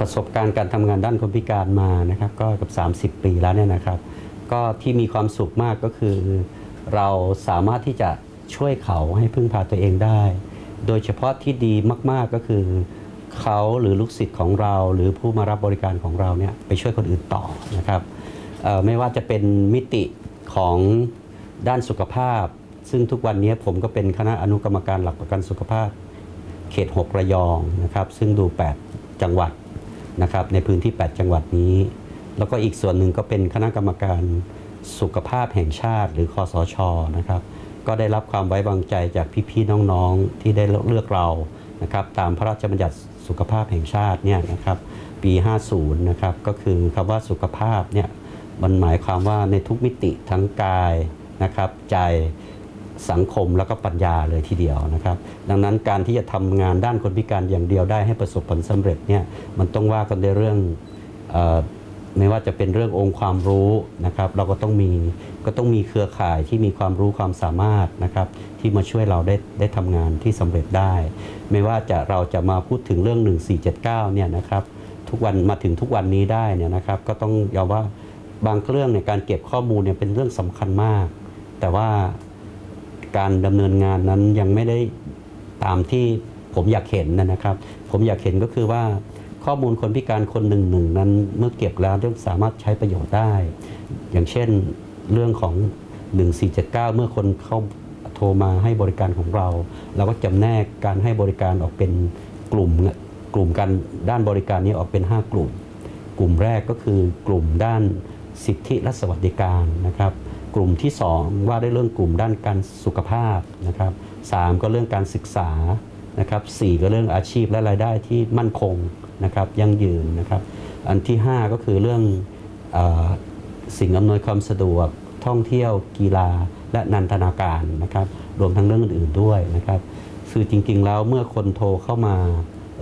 ประสบการณ์การทำงานด้านคนพิการมานะครับก็กับ 30 ปีแล้วเนี่ยนะครับ ก็ที่มีความสุขมากก็คือ เราสามารถที่จะช่วยเขาให้พึ่งพาตัวเองได้ โดยเฉพาะที่ดีมาก ๆก็คือเขาหรือลูกศิษย์ของเราหรือผู้มารับบริการของเราเนี่ยไปช่วยคนอื่นต่อนะครับไม่ว่าจะเป็นมิติของด้านสุขภาพ ซึ่งทุกวันนี้ผมก็เป็นคณะอนุกรรมการหลักประกันสุขภาพ เขต 6 ระยองนะครับ ซึ่งดู 8 จังหวัด นะครับในพื้นที่ 8 จังหวัดนี้ แล้วก็อีกส่วนหนึ่งก็เป็นคณะกรรมการสุขภาพแห่งชาติ หรือคอสชนะครับก็ได้รับความไว้วางใจจากพี่ๆน้องๆที่ได้เลือกเรานะครับตามพระราชบัญญัติสุขภาพแห่งชาติเนี่ยนะครับปี 50 นะครับก็คือคำว่าสุขภาพเนี่ยมันหมายความว่าในทุกมิติทั้งกายนะครับใจ สังคมแล้วก็ปัญญาเลยทีเดียวนะครับ ดังนั้นการที่จะทำงานด้านคนพิการอย่างเดียวได้ให้ประสบผลสำเร็จเนี่ยมันต้องว่ากันในเรื่องไม่ว่าจะเป็นเรื่ององค์ความรู้นะครับ เราก็ต้องมีก็ต้องมีเครือข่ายที่มีความรู้ความสามารถนะครับ ที่มาช่วยเราได้ได้ทำงานที่สำเร็จได้ ไม่ว่าจะเราจะมาพูดถึงเรื่อง 1479เนี่ยนะครับทุกวันมาถึงทุกวันนี้ได้เนี่ยนะครับ ก็ต้องยอมว่าบางเรื่องเนี่ยการเก็บข้อมูลเนี่ยเป็นเรื่องสำคัญมาก แต่ว่า การดำเนินงานนั้นยังไม่ได้ตามที่ผมอยากเห็นนะครับ ผมอยากเห็นก็คือว่าข้อมูลคนพิการคนหนึ่งหนึ่งนั้นเมื่อเก็บแล้วสามารถใช้ประโยชน์ได้ อย่างเช่นเรื่องของ 1479 เมื่อคนเข้าโทรมาให้บริการของเรา เราก็จำแนกการให้บริการออกเป็นกลุ่มกลุ่มการด้านบริการนี้ออกเป็น 5 กลุ่ม กลุ่มแรกก็คือกลุ่มด้านสิทธิและสวัสดิการนะครับ กลุ่มที่ 2 ว่าด้วยเรื่องกลุ่มด้านการสุขภาพนะครับสามก็เรื่องการศึกษานะครับสี่ก็เรื่องอาชีพและรายได้ที่มั่นคงนะครับยั่งยืนนะครับอันที่ 5 ก็คือเรื่องอสิ่งอำนวยความสะดวกท่องเที่ยวกีฬาและนันทนาการนะครับรวมทั้งเรื่องอื่นๆด้วยนะครับคือจริงๆแล้วเมื่อคนโทรเข้ามา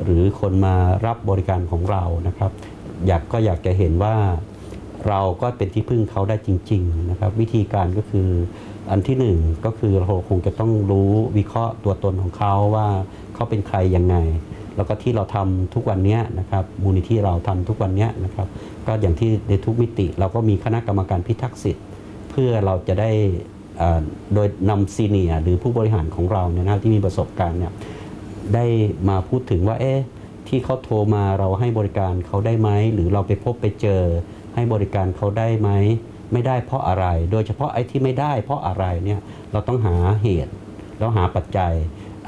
หรือคนมารับบริการของเรานะครับอยากก็อยากจะเห็นว่า เราก็เป็นที่พึ่งเขาได้จริงๆนะครับวิธีการก็คืออันที่หนึ่งก็คือเราคงจะต้องรู้วิเคราะห์ตัวตนของเขาว่าเขาเป็นใครยังไง แล้วก็ที่เราทำทุกวันนี้นะครับมูลนิธิเราทำทุกวันนี้นะครับก็อย่างที่ในทุกมิติ เราก็มีคณะกรรมการพิทักษ์สิทธิ์ เพื่อเราจะได้โดยนำซีเนียหรือผู้บริหารของเราเนี่ยนะที่มีประสบการณ์เนี่ยได้มาพูดถึงว่าเอ๊ะที่เขาโทรมาเราให้บริการเขาได้ไหมหรือเราไปพบไปเจอ ให้บริการเขาได้ไหมไม่ได้เพราะอะไร โดยเฉพาะไอ้ที่ไม่ได้ เพราะอะไรเนี่ยเราต้องหาเหตุแล้วหาปัจจัย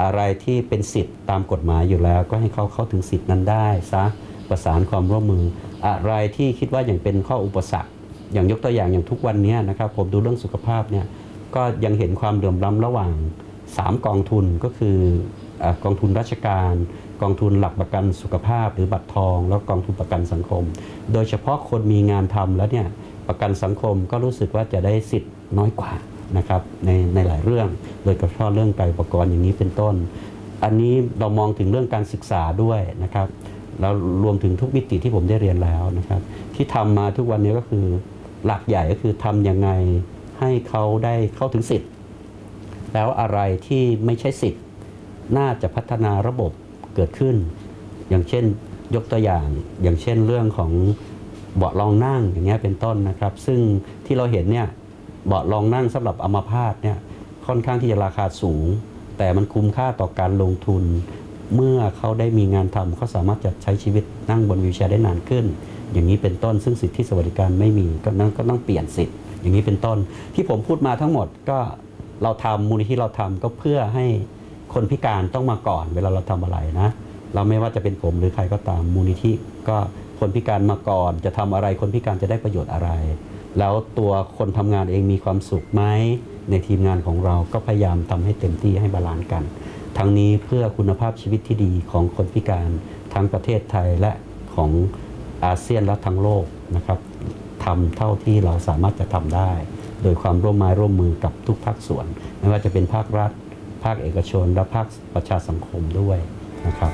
อะไรที่เป็นสิทธิ์ตามกฎหมายอยู่แล้ว ก็ให้เขาเข้าถึงสิทธิ์นั้นได้ซะประสานความร่วมมือ อะไรที่คิดว่าอย่างเป็นข้ออุปสรรค อย่างยกตัวอย่างอย่างทุกวันนี้นะครับผมดูเรื่องสุขภาพเนี่ยก็ยังเห็นความเหลื่อมล้ำระหว่าง 3 กองทุนก็คือ กองทุนราชการ กองทุนหลักประกันสุขภาพ หรือบัตรทอง แล้วกองทุนประกันสังคม โดยเฉพาะคนมีงานทำแล้วเนี่ยประกันสังคมก็รู้สึกว่าจะได้สิทธิ์น้อยกว่านะครับในในหลายเรื่อง โดยเฉพาะเรื่องไกลอุปกรณ์อย่างนี้เป็นต้น อันนี้เรามองถึงเรื่องการศึกษาด้วยนะครับแล้วรวมถึงทุกมิติที่ผมได้เรียนแล้วนะครับ ที่ทำมาทุกวันนี้ก็คือหลักใหญ่ก็คือทำยังไงให้เขาได้เข้าถึงสิทธิ์ แล้วอะไรที่ไม่ใช่สิทธิ์ น่าจะพัฒนาระบบเกิดขึ้น อย่างเช่นยกตัวอย่าง อย่างเช่นเรื่องของเบาะรองนั่งอย่างเงี้ยเป็นต้นนะครับ ซึ่งที่เราเห็นเนี่ยเบาะรองนั่งสำหรับอัมาพาตเนี่ยค่อนข้างที่จะราคาสูง แต่มันคุ้มค่าต่อการลงทุน เมื่อเขาได้มีงานทำเขาสามารถจะใช้ชีวิตนั่งบนวีลแชร์ได้นานขึ้น อย่างนี้เป็นต้นซึ่งสิทธิสวัสดิการไม่มีก็นั้นก็ต้องเปลี่ยนสิทธิ์อย่างนี้เป็นต้น ที่ผมพูดมาทั้งหมดก็เราทำมูลนิธิเราทำก็เพื่อให้ คนพิการต้องมาก่อนเวลาเราทำอะไรนะ เราไม่ว่าจะเป็นผมหรือใครก็ตามมูลนิธิก็คนพิการมาก่อน จะทำอะไรคนพิการจะได้ประโยชน์อะไร แล้วตัวคนทำงานเองมีความสุขไหมในทีมงานของเราก็พยายามทำให้เต็มที่ให้ balance กัน ทั้งนี้เพื่อคุณภาพชีวิตที่ดีของคนพิการทั้งประเทศไทยและของอาเซียนและทั้งโลกนะครับทำเท่าที่เราสามารถจะทำได้ โดยความร่วมไม้ร่วมมือกับทุกภาคส่วน ไม่ว่าจะเป็นภาครัฐ ภาคเอกชน และภาคประชาสังคมด้วยนะครับ